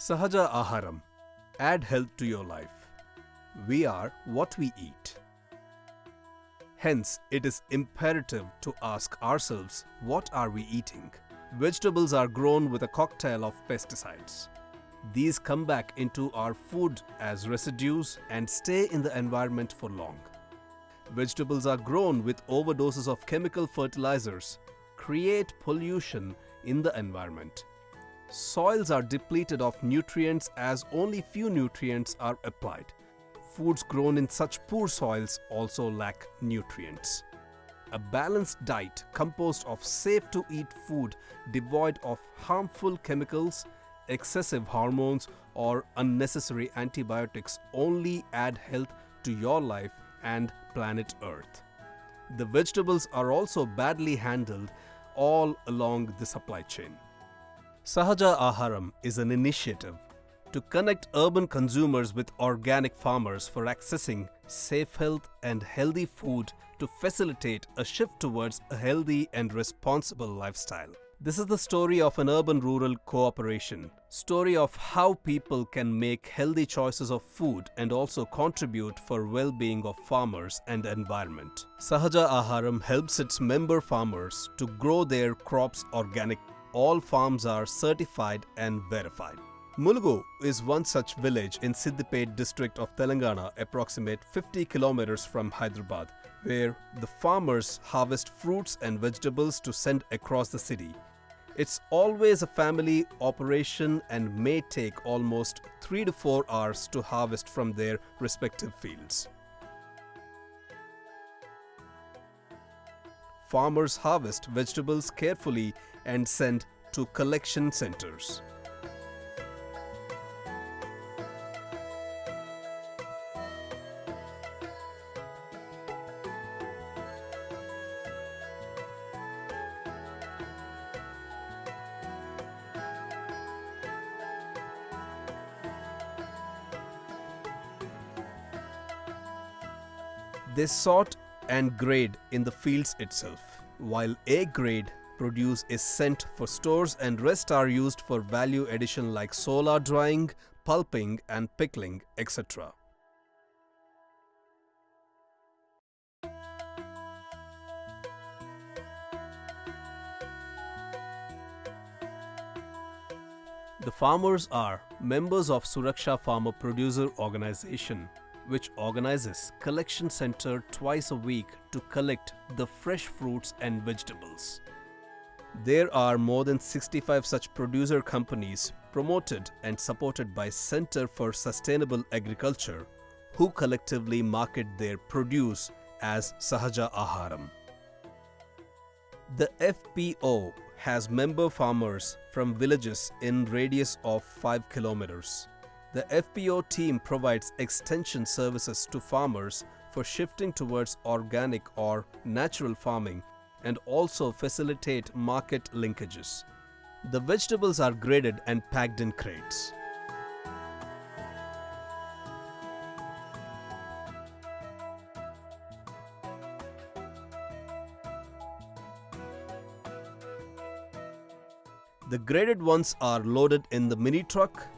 Sahaja Aharam. Add health to your life. We are what we eat. Hence, it is imperative to ask ourselves what are we eating? Vegetables are grown with a cocktail of pesticides. These come back into our food as residues and stay in the environment for long. Vegetables are grown with overdoses of chemical fertilizers, create pollution in the environment. Soils are depleted of nutrients as only few nutrients are applied. Foods grown in such poor soils also lack nutrients. A balanced diet composed of safe to eat food devoid of harmful chemicals, excessive hormones or unnecessary antibiotics only add health to your life and planet Earth. The vegetables are also badly handled all along the supply chain. Sahaja Aharam is an initiative to connect urban consumers with organic farmers for accessing safe health and healthy food to facilitate a shift towards a healthy and responsible lifestyle. This is the story of an urban-rural cooperation, story of how people can make healthy choices of food and also contribute for well-being of farmers and environment. Sahaja Aharam helps its member farmers to grow their crops organic. All farms are certified and verified. Mulugu is one such village in Siddipet district of Telangana approximate 50 kilometers from Hyderabad where the farmers harvest fruits and vegetables to send across the city. It's always a family operation and may take almost 3 to 4 hours to harvest from their respective fields. Farmers harvest vegetables carefully and send to collection centers. They sort and grade in the fields itself, while A grade produce is sent for stores and rest are used for value addition like solar drying, pulping and pickling, etc. The farmers are members of Suraksha Farmer Producer Organization, which organizes collection center twice a week to collect the fresh fruits and vegetables. There are more than 65 such producer companies promoted and supported by Center for Sustainable Agriculture who collectively market their produce as Sahaja Aharam. The FPO has member farmers from villages in radius of 5 kilometers. The FPO team provides extension services to farmers for shifting towards organic or natural farming and also facilitate market linkages. The vegetables are graded and packed in crates. The graded ones are loaded in the mini truck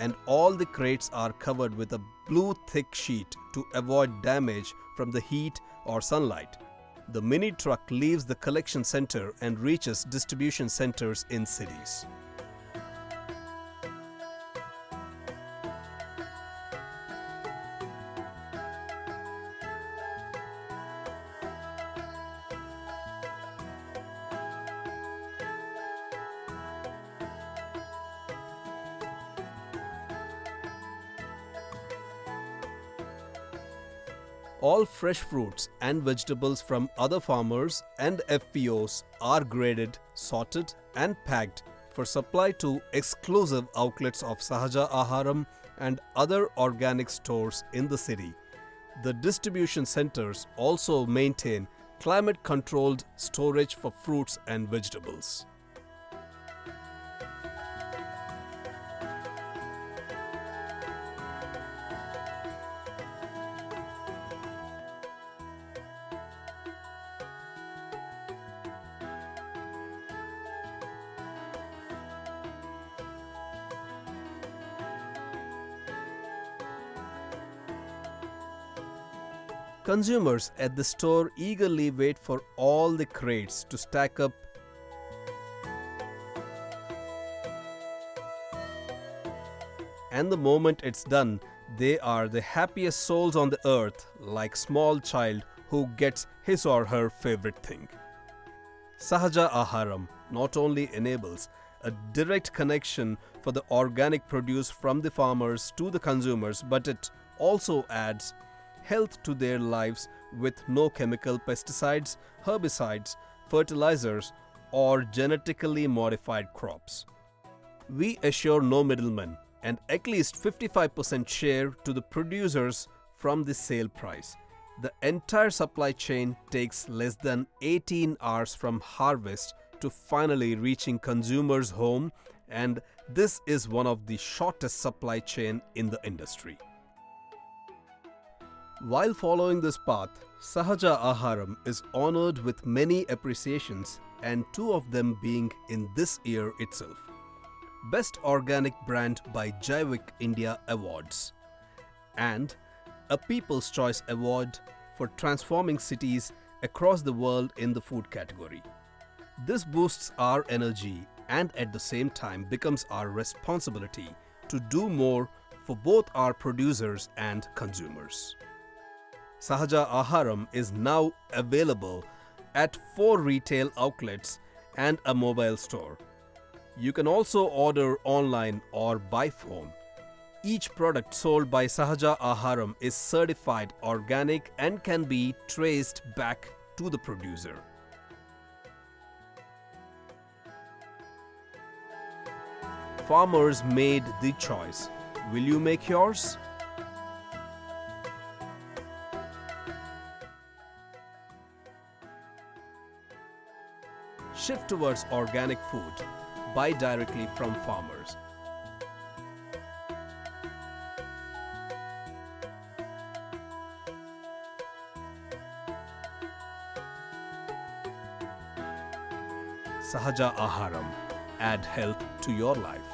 and all the crates are covered with a blue thick sheet to avoid damage from the heat or sunlight. The mini truck leaves the collection center and reaches distribution centers in cities. All fresh fruits and vegetables from other farmers and FPOs are graded, sorted and packed for supply to exclusive outlets of Sahaja Aharam and other organic stores in the city. The distribution centers also maintain climate controlled storage for fruits and vegetables. Consumers at the store eagerly wait for all the crates to stack up and the moment it's done, they are the happiest souls on the earth like small child who gets his or her favorite thing. Sahaja Aharam not only enables a direct connection for the organic produce from the farmers to the consumers but it also adds health to their lives with no chemical pesticides, herbicides, fertilizers or genetically modified crops. We assure no middlemen and at least 55% share to the producers from the sale price. The entire supply chain takes less than 18 hours from harvest to finally reaching consumers' home and this is one of the shortest supply chain in the industry. While following this path, Sahaja Aharam is honored with many appreciations and two of them being in this year itself. Best Organic Brand by Jaivik India Awards and a People's Choice Award for transforming cities across the world in the food category. This boosts our energy and at the same time becomes our responsibility to do more for both our producers and consumers. Sahaja Aharam is now available at four retail outlets and a mobile store. You can also order online or by phone. Each product sold by Sahaja Aharam is certified organic and can be traced back to the producer. Farmers made the choice. Will you make yours? Shift towards organic food. Buy directly from farmers. Sahaja Aharam. Add health to your life.